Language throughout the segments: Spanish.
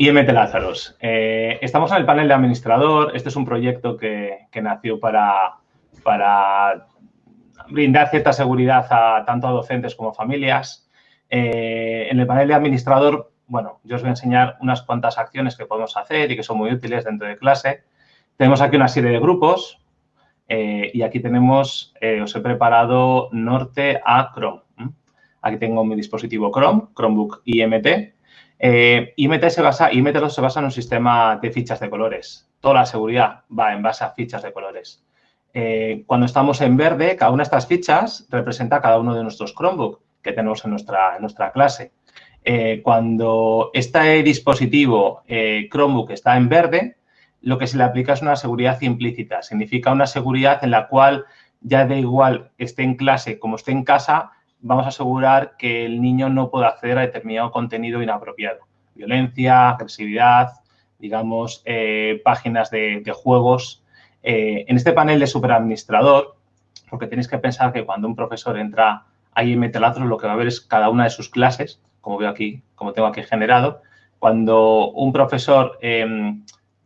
IMT Lazarus. Eh, estamos en el panel de administrador. Este es un proyecto que, nació para, brindar cierta seguridad a tanto a docentes como a familias. Eh, en el panel de administrador, bueno, yo os voy a enseñar unas cuantas acciones que podemos hacer y que son muy útiles dentro de clase. Tenemos aquí una serie de grupos eh, y aquí tenemos, os he preparado norte a Chrome. Aquí tengo mi dispositivo Chrome, Chromebook IMT eh, IMT, se basa, IMT2 se basa en un sistema de fichas de colores. Toda la seguridad va en base a fichas de colores. Eh, cuando estamos en verde, cada una de estas fichas representa cada uno de nuestros Chromebook que tenemos en nuestra, nuestra clase. Eh, cuando este dispositivo Chromebook está en verde, lo que se le aplica es una seguridad implícita. Significa una seguridad en la cual ya da igual esté en clase como esté en casa, vamos a asegurar que el niño no pueda acceder a determinado contenido inapropiado. Violencia, agresividad, digamos, eh, páginas de, juegos. Eh, en este panel de superadministrador, porque tenéis que pensar que cuando un profesor entra a IMT lo que va a ver es cada una de sus clases, como veo aquí, como tengo aquí generado. Cuando un profesor em,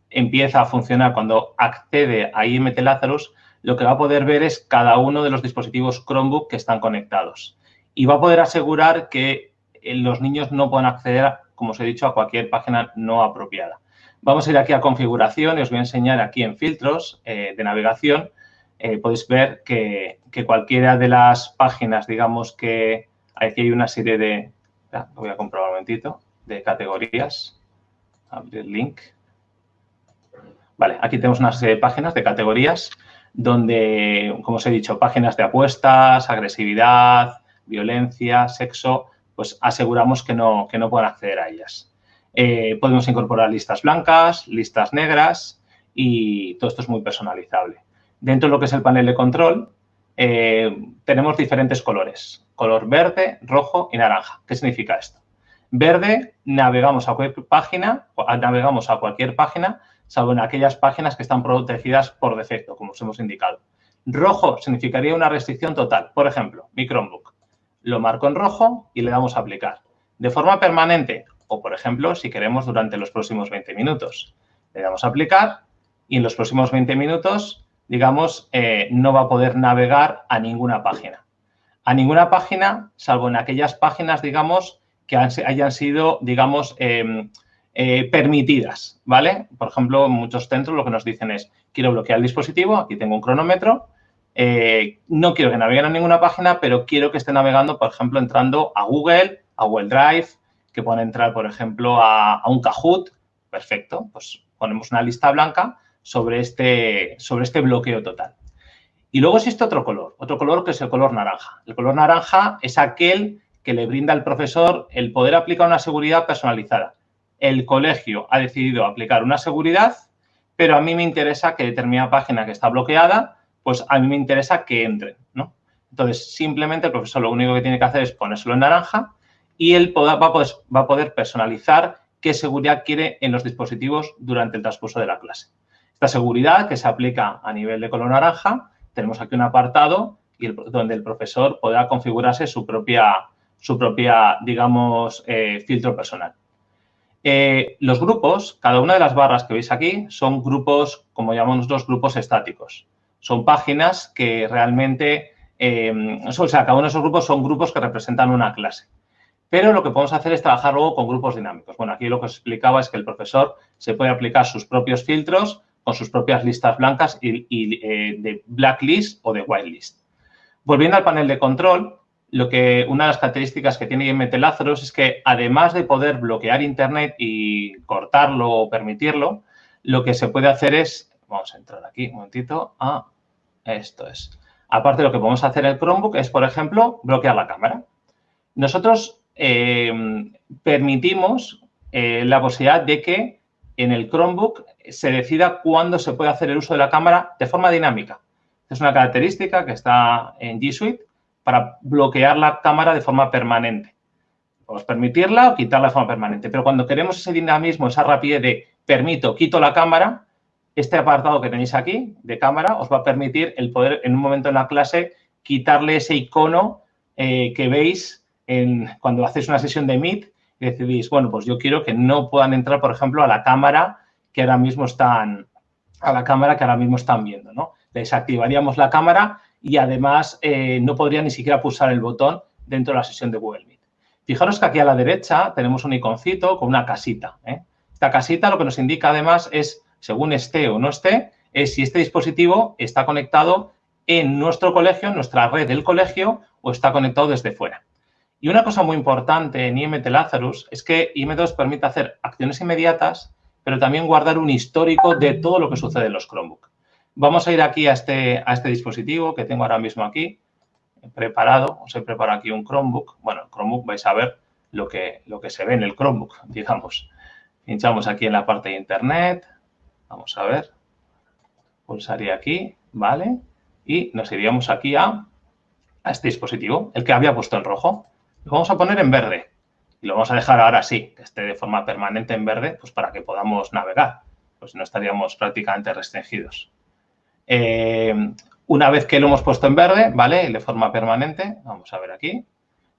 empieza a funcionar, cuando accede a IMT Lazarus, lo que va a poder ver es cada uno de los dispositivos Chromebook que están conectados y va a poder asegurar que eh, los niños no puedan acceder, como os he dicho, a cualquier página no apropiada. Vamos a ir aquí a configuración y os voy a enseñar aquí en filtros eh, de navegación. Eh, podéis ver que, cualquiera de las páginas, digamos que aquí hay una serie de, lo voy a comprobar un momentito, de categorías. Abrir link. Vale, aquí tenemos una serie de páginas de categorías donde, como os he dicho, páginas de apuestas, agresividad, violencia, sexo, pues aseguramos que no, que no puedan acceder a ellas. Eh, podemos incorporar listas blancas, listas negras y todo esto es muy personalizable. Dentro de lo que es el panel de control, eh, tenemos diferentes colores, color verde, rojo y naranja. ¿Qué significa esto? Verde, navegamos a cualquier página, navegamos a cualquier página, salvo en aquellas páginas que están protegidas por defecto, como os hemos indicado. Rojo significaría una restricción total. Por ejemplo, mi Chromebook lo marco en rojo y le damos a aplicar. De forma permanente o, por ejemplo, si queremos durante los próximos 20 minutos. Le damos a aplicar y en los próximos 20 minutos, digamos, eh, no va a poder navegar a ninguna página. A ninguna página, salvo en aquellas páginas, digamos, que hayan sido, digamos, em, eh, permitidas, ¿vale? Por ejemplo, muchos centros lo que nos dicen es, quiero bloquear el dispositivo, aquí tengo un cronómetro, eh, no quiero que naveguen a ninguna página, pero quiero que esté navegando, por ejemplo, entrando a Google, a Google Drive, que puedan entrar, por ejemplo, a, un Kahoot. Perfecto, pues ponemos una lista blanca sobre este, sobre este bloqueo total. Y luego existe otro color, otro color que es el color naranja. El color naranja es aquel que le brinda al profesor el poder aplicar una seguridad personalizada. El colegio ha decidido aplicar una seguridad, pero a mí me interesa que determinada página que está bloqueada pues a mí me interesa que entren, ¿no? Entonces, simplemente el profesor lo único que tiene que hacer es ponérselo en naranja y él va, a poder, personalizar qué seguridad quiere en los dispositivos durante el transcurso de la clase. Esta seguridad que se aplica a nivel de color naranja, tenemos aquí un apartado donde el profesor podrá configurarse su propia, su propia digamos, eh, filtro personal. Eh, los grupos, cada una de las barras que veis aquí, son grupos, como llamamos nosotros, grupos estáticos son páginas que realmente, eh, o sea, cada uno de esos grupos son grupos que representan una clase. Pero lo que podemos hacer es trabajar luego con grupos dinámicos. Bueno, aquí lo que os explicaba es que el profesor se puede aplicar sus propios filtros con sus propias listas blancas y, eh, de blacklist o de whitelist. Volviendo al panel de control, lo que, una de las características que tiene IMT Lazarus es que además de poder bloquear Internet y cortarlo o permitirlo, lo que se puede hacer es, vamos a entrar aquí un momentito, a esto es. Aparte, lo que podemos hacer en el Chromebook es, por ejemplo, bloquear la cámara. Nosotros eh, permitimos eh, la posibilidad de que en el Chromebook se decida cuándo se puede hacer el uso de la cámara de forma dinámica. Es una característica que está en G Suite para bloquear la cámara de forma permanente. Podemos permitirla o quitarla de forma permanente, pero cuando queremos ese dinamismo, esa rapidez de permito, quito la cámara, este apartado que tenéis aquí de cámara os va a permitir el poder en un momento en la clase quitarle ese icono eh, que veis cuando hacéis una sesión de Meet y decidís, bueno, pues yo quiero que no puedan entrar, por ejemplo, a la cámara que ahora mismo están, a la cámara que ahora mismo están viendo, ¿no? Desactivaríamos la cámara y además eh, no podría ni siquiera pulsar el botón dentro de la sesión de Google Meet. Fijaros que aquí a la derecha tenemos un iconcito con una casita. ¿eh? Esta casita lo que nos indica además es, según esté o no esté, es si este dispositivo está conectado en nuestro colegio, en nuestra red del colegio o está conectado desde fuera. Y una cosa muy importante en IMT Lazarus es que IM2 permite hacer acciones inmediatas, pero también guardar un histórico de todo lo que sucede en los Chromebook. Vamos a ir aquí a este, a este dispositivo que tengo ahora mismo aquí, preparado. Os he preparado aquí un Chromebook. Bueno, el Chromebook vais a ver lo que, lo que se ve en el Chromebook, digamos. Pinchamos aquí en la parte de Internet. Vamos a ver. Pulsaría aquí, ¿vale? Y nos iríamos aquí a, a este dispositivo, el que había puesto en rojo. Lo vamos a poner en verde. Y lo vamos a dejar ahora sí, que esté de forma permanente en verde, pues para que podamos navegar. Pues no estaríamos prácticamente restringidos. Eh, una vez que lo hemos puesto en verde, ¿vale? De forma permanente, vamos a ver aquí,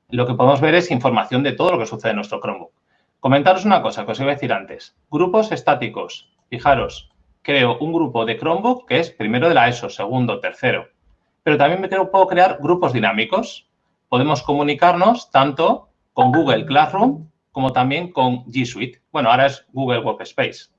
lo que podemos ver es información de todo lo que sucede en nuestro Chromebook. Comentaros una cosa que os iba a decir antes. Grupos estáticos. Fijaros, creo un grupo de Chromebook que es primero de la ESO, segundo, tercero. Pero también me puedo crear grupos dinámicos. Podemos comunicarnos tanto con Google Classroom como también con G Suite. Bueno, ahora es Google Workspace.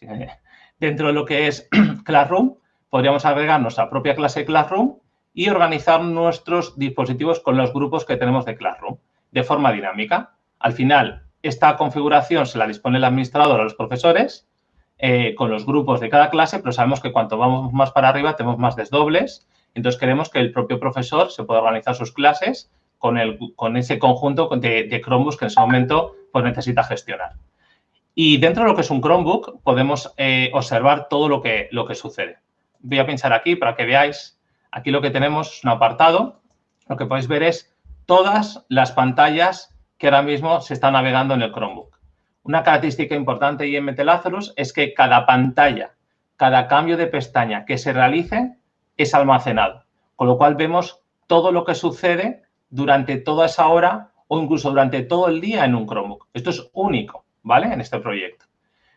Dentro de lo que es Classroom, podríamos agregar nuestra propia clase Classroom y organizar nuestros dispositivos con los grupos que tenemos de Classroom de forma dinámica. Al final, esta configuración se la dispone el administrador a los profesores eh, con los grupos de cada clase, pero sabemos que cuanto vamos más para arriba tenemos más desdobles. Entonces, queremos que el propio profesor se pueda organizar sus clases con, el, con ese conjunto de, de Chromebooks que en ese momento pues, necesita gestionar. Y dentro de lo que es un Chromebook podemos eh, observar todo lo que, lo que sucede voy a pinchar aquí para que veáis. Aquí lo que tenemos es un apartado. Lo que podéis ver es todas las pantallas que ahora mismo se están navegando en el Chromebook. Una característica importante de IMT Lazarus es que cada pantalla, cada cambio de pestaña que se realice es almacenado. Con lo cual vemos todo lo que sucede durante toda esa hora o incluso durante todo el día en un Chromebook. Esto es único, ¿vale? En este proyecto.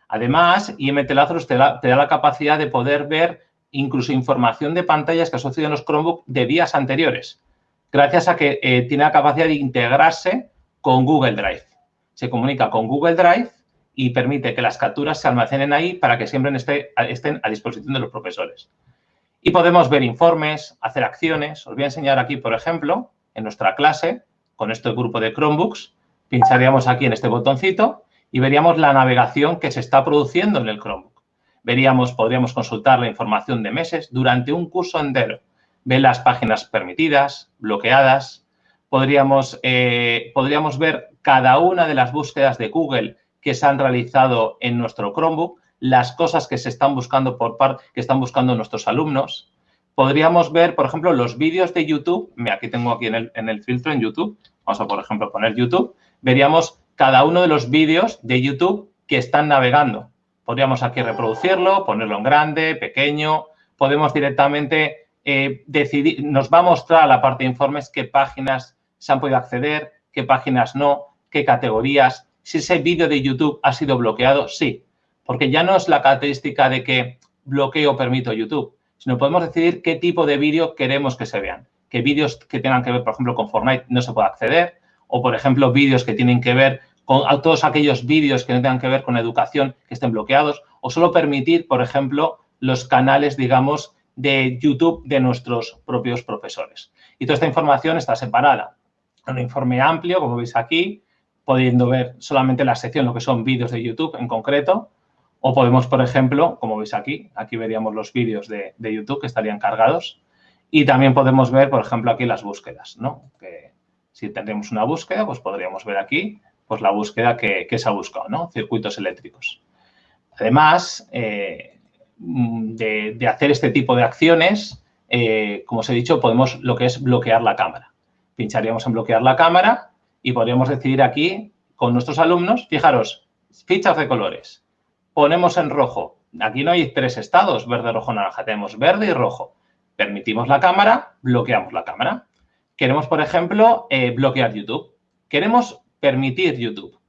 Además, IMT Lazarus te da, te da la capacidad de poder ver incluso información de pantallas que asocian los Chromebook de días anteriores, gracias a que eh, tiene la capacidad de integrarse con Google Drive. Se comunica con Google Drive y permite que las capturas se almacenen ahí para que siempre estén a disposición de los profesores. Y podemos ver informes, hacer acciones. Os voy a enseñar aquí, por ejemplo, en nuestra clase, con este grupo de Chromebooks, pincharíamos aquí en este botoncito y veríamos la navegación que se está produciendo en el Chromebook veríamos, podríamos consultar la información de meses durante un curso entero. Ver las páginas permitidas, bloqueadas. Podríamos, eh, podríamos ver cada una de las búsquedas de Google que se han realizado en nuestro Chromebook, las cosas que se están buscando por parte, que están buscando nuestros alumnos. Podríamos ver, por ejemplo, los vídeos de YouTube. Aquí tengo aquí en el, en el filtro en YouTube. Vamos a, por ejemplo, poner YouTube. Veríamos cada uno de los vídeos de YouTube que están navegando. Podríamos aquí reproducirlo, ponerlo en grande, pequeño. Podemos directamente eh, decidir, nos va a mostrar la parte de informes qué páginas se han podido acceder, qué páginas no, qué categorías. Si ese vídeo de YouTube ha sido bloqueado, sí. Porque ya no es la característica de que bloqueo o permito YouTube, sino podemos decidir qué tipo de vídeo queremos que se vean. Que vídeos que tengan que ver, por ejemplo, con Fortnite no se puede acceder, o, por ejemplo, vídeos que tienen que ver con todos aquellos vídeos que no tengan que ver con educación que estén bloqueados o solo permitir, por ejemplo, los canales, digamos, de YouTube de nuestros propios profesores. Y toda esta información está separada. Un informe amplio, como veis aquí, pudiendo ver solamente la sección, lo que son vídeos de YouTube en concreto, o podemos, por ejemplo, como veis aquí, aquí veríamos los vídeos de, YouTube que estarían cargados, y también podemos ver, por ejemplo, aquí las búsquedas, ¿no? Que si tendremos una búsqueda, pues podríamos ver aquí pues la búsqueda que, se ha buscado, ¿no? Circuitos eléctricos. Además eh, de, hacer este tipo de acciones, eh, como os he dicho, podemos lo que es bloquear la cámara. Pincharíamos en bloquear la cámara y podríamos decidir aquí con nuestros alumnos, fijaros, fichas de colores. Ponemos en rojo. Aquí no hay tres estados, verde, rojo, naranja. Tenemos verde y rojo. Permitimos la cámara, bloqueamos la cámara. Queremos, por ejemplo, eh, bloquear YouTube. Queremos permitir YouTube.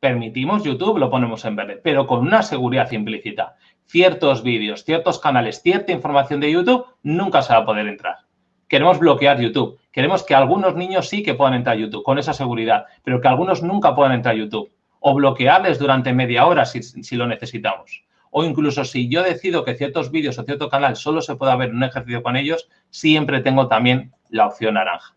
Permitimos YouTube, lo ponemos en verde, pero con una seguridad implícita. Ciertos vídeos, ciertos canales, cierta información de YouTube, nunca se va a poder entrar. Queremos bloquear YouTube. Queremos que algunos niños sí que puedan entrar a YouTube con esa seguridad, pero que algunos nunca puedan entrar a YouTube. O bloquearles durante media hora si, lo necesitamos. O incluso si yo decido que ciertos vídeos o cierto canal solo se pueda ver un ejercicio con ellos, siempre tengo también la opción naranja.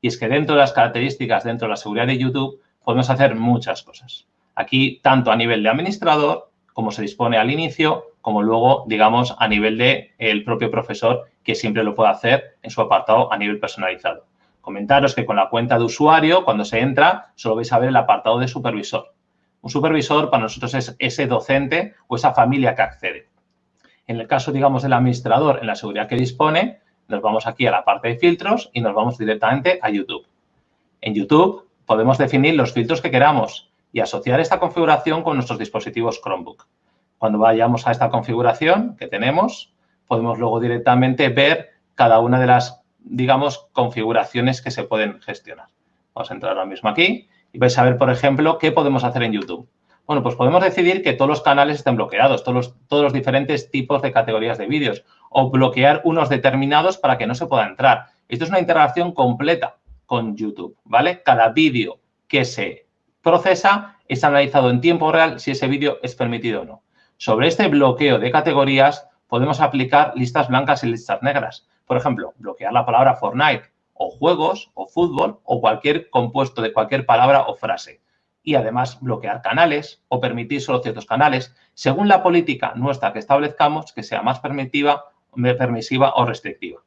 Y es que dentro de las características, dentro de la seguridad de YouTube, podemos hacer muchas cosas. Aquí, tanto a nivel de administrador, como se dispone al inicio, como luego, digamos, a nivel de el propio profesor, que siempre lo puede hacer en su apartado a nivel personalizado. Comentaros que con la cuenta de usuario, cuando se entra, solo vais a ver el apartado de supervisor. Un supervisor para nosotros es ese docente o esa familia que accede. En el caso, digamos, del administrador, en la seguridad que dispone, nos vamos aquí a la parte de filtros y nos vamos directamente a YouTube. En YouTube podemos definir los filtros que queramos y asociar esta configuración con nuestros dispositivos Chromebook. Cuando vayamos a esta configuración que tenemos, podemos luego directamente ver cada una de las, digamos, configuraciones que se pueden gestionar. Vamos a entrar ahora mismo aquí y vais a ver, por ejemplo, qué podemos hacer en YouTube. Bueno, pues podemos decidir que todos los canales estén bloqueados, todos los, todos los diferentes tipos de categorías de vídeos o bloquear unos determinados para que no se pueda entrar. Esto es una integración completa con YouTube, ¿vale? Cada vídeo que se procesa es analizado en tiempo real si ese vídeo es permitido o no. Sobre este bloqueo de categorías podemos aplicar listas blancas y listas negras. Por ejemplo, bloquear la palabra Fortnite o juegos o fútbol o cualquier compuesto de cualquier palabra o frase y además bloquear canales o permitir solo ciertos canales, según la política nuestra que establezcamos que sea más permisiva, permisiva o restrictiva.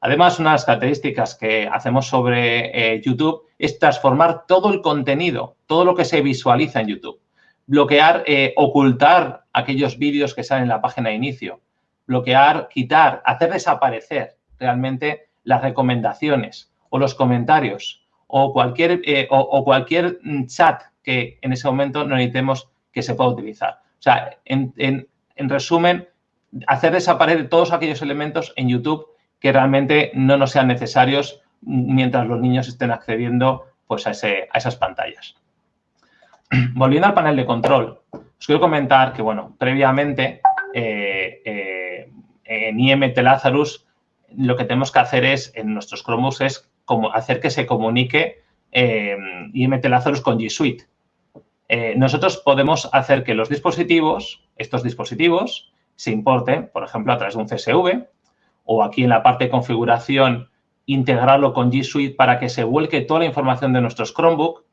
Además, una de las características que hacemos sobre eh, YouTube es transformar todo el contenido, todo lo que se visualiza en YouTube. Bloquear, eh, ocultar aquellos vídeos que salen en la página de inicio. Bloquear, quitar, hacer desaparecer realmente las recomendaciones o los comentarios o cualquier, eh, o, cualquier mm, chat que en ese momento no necesitemos que se pueda utilizar. O sea, en, resumen, hacer desaparecer todos aquellos elementos en YouTube que realmente no nos sean necesarios mientras los niños estén accediendo pues, a, esas pantallas. Volviendo al panel de control, os quiero comentar que, bueno, previamente eh, eh, en IMT Lazarus lo que tenemos que hacer es, en nuestros Chromebooks, es como hacer que se comunique eh, IMT Lazarus con G Suite. Eh, nosotros podemos hacer que los dispositivos, estos dispositivos, se importen, por ejemplo, a través de un CSV o aquí en la parte de configuración, integrarlo con G Suite para que se vuelque toda la información de nuestros Chromebook.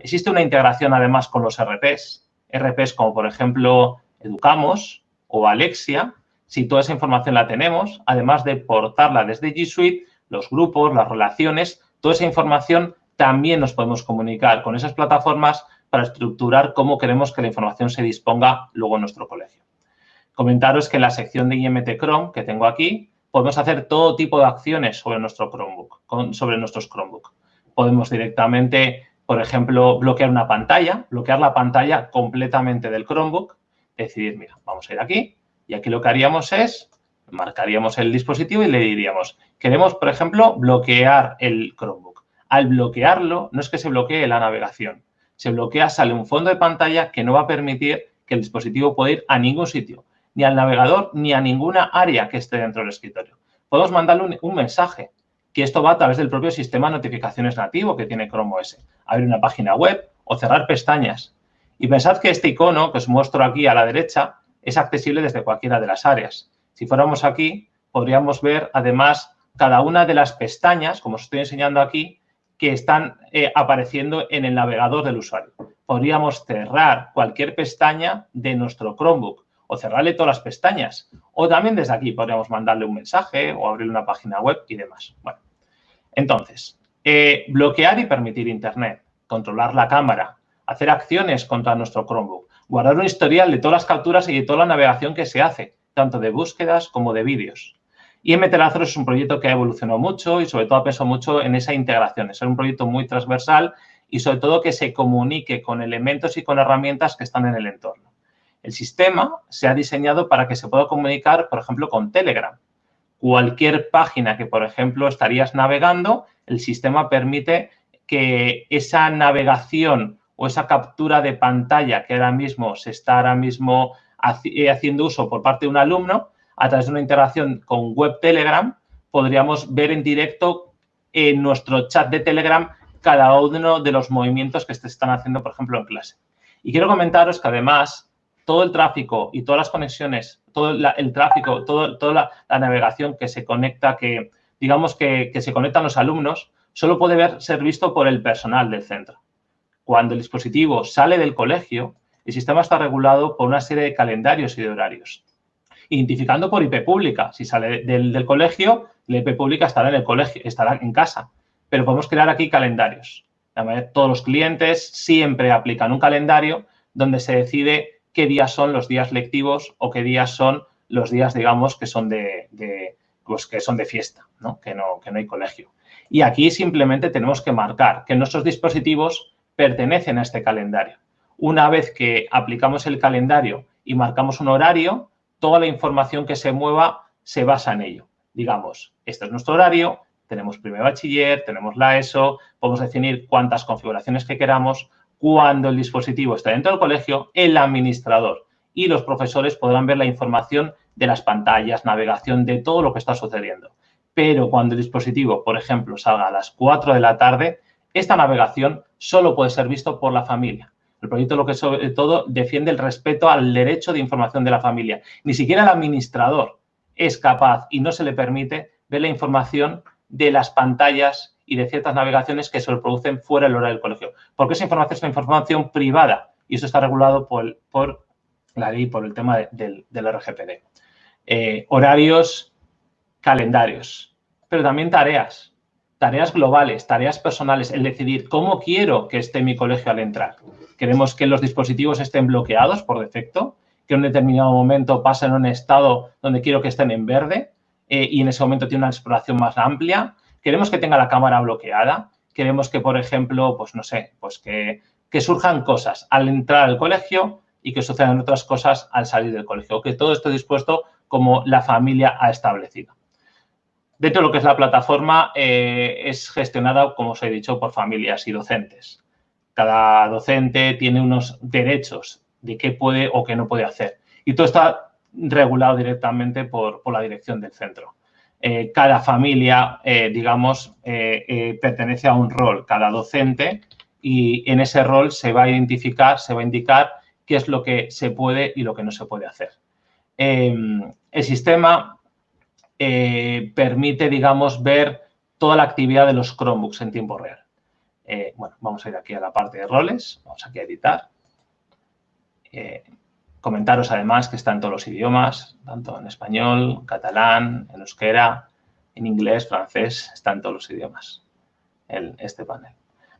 Existe una integración además con los RPs, RPs como por ejemplo Educamos o Alexia. Si toda esa información la tenemos, además de portarla desde G Suite, los grupos, las relaciones, toda esa información también nos podemos comunicar con esas plataformas para estructurar cómo queremos que la información se disponga luego en nuestro colegio. Comentaros que en la sección de IMT Chrome que tengo aquí, podemos hacer todo tipo de acciones sobre nuestro Chromebook, sobre nuestros Chromebook. Podemos directamente, por ejemplo, bloquear una pantalla, bloquear la pantalla completamente del Chromebook, decidir, mira, vamos a ir aquí y aquí lo que haríamos es marcaríamos el dispositivo y le diríamos, queremos, por ejemplo, bloquear el Chromebook. Al bloquearlo, no es que se bloquee la navegación. Se bloquea, sale un fondo de pantalla que no va a permitir que el dispositivo pueda ir a ningún sitio, ni al navegador, ni a ninguna área que esté dentro del escritorio. Podemos mandarle un, mensaje, que esto va a través del propio sistema de notificaciones nativo que tiene Chrome OS. Abrir una página web o cerrar pestañas. Y pensad que este icono que os muestro aquí a la derecha es accesible desde cualquiera de las áreas. Si fuéramos aquí, podríamos ver además cada una de las pestañas, como os estoy enseñando aquí, que están eh, apareciendo en el navegador del usuario. Podríamos cerrar cualquier pestaña de nuestro Chromebook o cerrarle todas las pestañas. O también desde aquí podríamos mandarle un mensaje o abrir una página web y demás. Bueno, entonces, eh, bloquear y permitir Internet, controlar la cámara, hacer acciones contra nuestro Chromebook, guardar un historial de todas las capturas y de toda la navegación que se hace, tanto de búsquedas como de vídeos. Y MT-Lazarus es un proyecto que ha evolucionado mucho y sobre todo ha pensado mucho en esa integración, es un proyecto muy transversal y sobre todo que se comunique con elementos y con herramientas que están en el entorno. El sistema se ha diseñado para que se pueda comunicar, por ejemplo, con Telegram. Cualquier página que, por ejemplo, estarías navegando, el sistema permite que esa navegación o esa captura de pantalla que ahora mismo se está ahora mismo eh, haciendo uso por parte de un alumno, a través de una integración con web Telegram, podríamos ver en directo en nuestro chat de Telegram cada uno de los movimientos que se están haciendo, por ejemplo, en clase. Y quiero comentaros que además todo el tráfico y todas las conexiones, todo el tráfico, toda la, navegación que se conecta, que digamos que, que se conectan los alumnos, solo puede ver, ser visto por el personal del centro. Cuando el dispositivo sale del colegio, el sistema está regulado por una serie de calendarios y de horarios. Identificando por IP pública. Si sale del, colegio, la IP pública estará en el colegio, estará en casa. Pero podemos crear aquí calendarios. Todos los clientes siempre aplican un calendario donde se decide qué días son los días lectivos o qué días son los días, digamos, que son de, pues que son de fiesta, Que, no, que no hay colegio. Y aquí simplemente tenemos que marcar que nuestros dispositivos pertenecen a este calendario. Una vez que aplicamos el calendario y marcamos un horario, toda la información que se mueva se basa en ello. Digamos, este es nuestro horario, tenemos primer bachiller, tenemos la ESO, podemos definir cuántas configuraciones que queramos. Cuando el dispositivo está dentro del colegio, el administrador y los profesores podrán ver la información de las pantallas, navegación, de todo lo que está sucediendo. Pero cuando el dispositivo, por ejemplo, salga a las 4 de la tarde, esta navegación solo puede ser visto por la familia. El proyecto, lo que sobre todo, defiende el respeto al derecho de información de la familia. Ni siquiera el administrador es capaz y no se le permite ver la información de las pantallas y de ciertas navegaciones que se producen fuera del horario del colegio. Porque esa información es una información privada y eso está regulado por, la ley, por el tema del, RGPD. Eh, horarios, calendarios, pero también tareas, tareas globales, tareas personales, el decidir cómo quiero que esté mi colegio al entrar. Queremos que los dispositivos estén bloqueados por defecto, que en un determinado momento pasen a un estado donde quiero que estén en verde eh, y en ese momento tiene una exploración más amplia. Queremos que tenga la cámara bloqueada. Queremos que, por ejemplo, pues no sé, pues que, que surjan cosas al entrar al colegio y que sucedan otras cosas al salir del colegio. Que todo esté dispuesto como la familia ha establecido. Dentro de lo que es la plataforma, eh, es gestionada, como os he dicho, por familias y docentes. Cada docente tiene unos derechos de qué puede o qué no puede hacer. Y todo está regulado directamente por, la dirección del centro. Eh, cada familia, eh, digamos, pertenece a un rol, cada docente, y en ese rol se va a identificar, se va a indicar qué es lo que se puede y lo que no se puede hacer. el sistema eh, permite, digamos, ver toda la actividad de los Chromebooks en tiempo real. Eh, bueno, vamos a ir aquí a la parte de roles, vamos aquí a editar. Eh, comentaros además que está en todos los idiomas, tanto en español, catalán, en euskera, en inglés, francés, está en todos los idiomas este panel.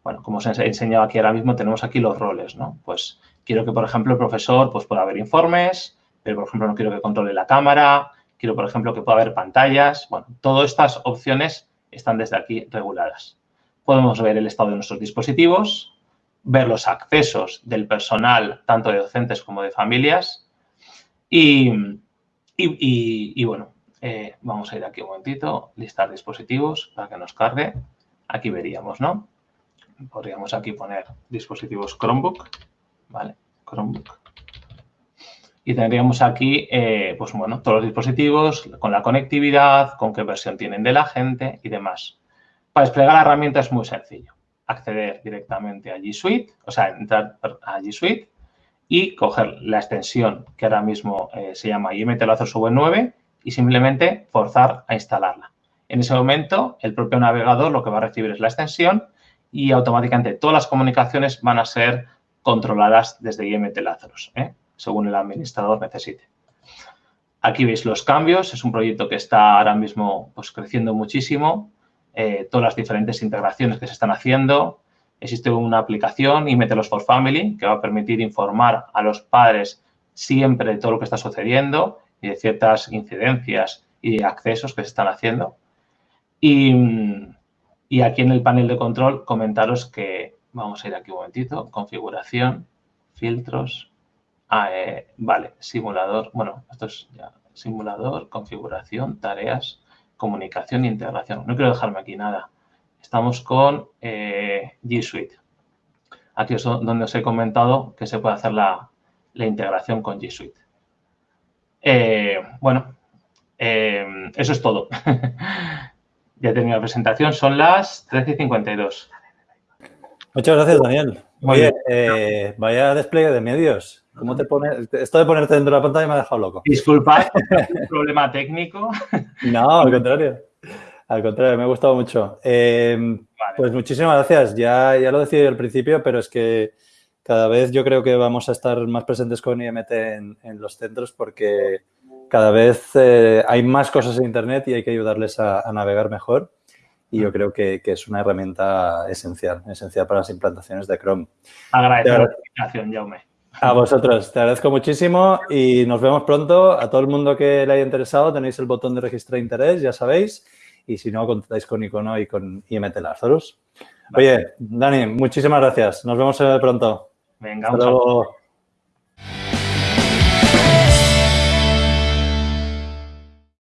Bueno, como os he enseñado aquí ahora mismo, tenemos aquí los roles, ¿no? Pues quiero que, por ejemplo, el profesor pues, pueda ver informes, pero, por ejemplo, no quiero que controle la cámara, quiero, por ejemplo, que pueda haber pantallas. Bueno, todas estas opciones están desde aquí reguladas. Podemos ver el estado de nuestros dispositivos, ver los accesos del personal, tanto de docentes como de familias. Y, bueno, eh, vamos a ir aquí un momentito, listar dispositivos para que nos cargue. Aquí veríamos, ¿no? Podríamos aquí poner dispositivos Chromebook, ¿vale? Chromebook. Y tendríamos aquí, eh, pues bueno, todos los dispositivos con la conectividad, con qué versión tienen de la gente y demás. Para desplegar la herramienta es muy sencillo. Acceder directamente a G Suite, o sea, entrar a G Suite y coger la extensión que ahora mismo eh, se llama IMT Lazos V9 y simplemente forzar a instalarla. En ese momento, el propio navegador lo que va a recibir es la extensión y automáticamente todas las comunicaciones van a ser controladas desde IMT Lazarus. ¿eh? Según el administrador necesite. Aquí veis los cambios, es un proyecto que está ahora mismo pues, creciendo muchísimo, eh, todas las diferentes integraciones que se están haciendo. Existe una aplicación, IMTLOS for Family, que va a permitir informar a los padres siempre de todo lo que está sucediendo y de ciertas incidencias y accesos que se están haciendo. Y, y aquí en el panel de control comentaros que, vamos a ir aquí un momentito, configuración, filtros, Ah, eh, vale, simulador. Bueno, esto es ya simulador, configuración, tareas, comunicación e integración. No quiero dejarme aquí nada. Estamos con eh, G Suite. aquí es donde os he comentado que se puede hacer la, integración con G Suite. Eh, bueno, eh, eso es todo. ya he tenido la presentación, son las 13 y 52. Muchas gracias, Daniel. Oye, eh, vaya despliegue de medios. ¿Cómo te pone? Esto de ponerte dentro de la pantalla me ha dejado loco. Disculpad, un problema técnico. No, al contrario. Al contrario, me ha gustado mucho. Em, pues muchísimas gracias. Ya, ya lo decía al principio, pero es que cada vez yo creo que vamos a estar más presentes con IMT en, los centros porque cada vez eh, hay más cosas en Internet y hay que ayudarles a navegar mejor y yo creo que, es una herramienta esencial, esencial para las implantaciones de Chrome. Agradezco la invitación, Jaume. A vosotros, te agradezco muchísimo y nos vemos pronto. A todo el mundo que le haya interesado tenéis el botón de registrar interés, ya sabéis. Y si no, contactáis con Icono y con IMT Lazarus. Oye, Dani, muchísimas gracias. Nos vemos pronto. Venga, un saludo.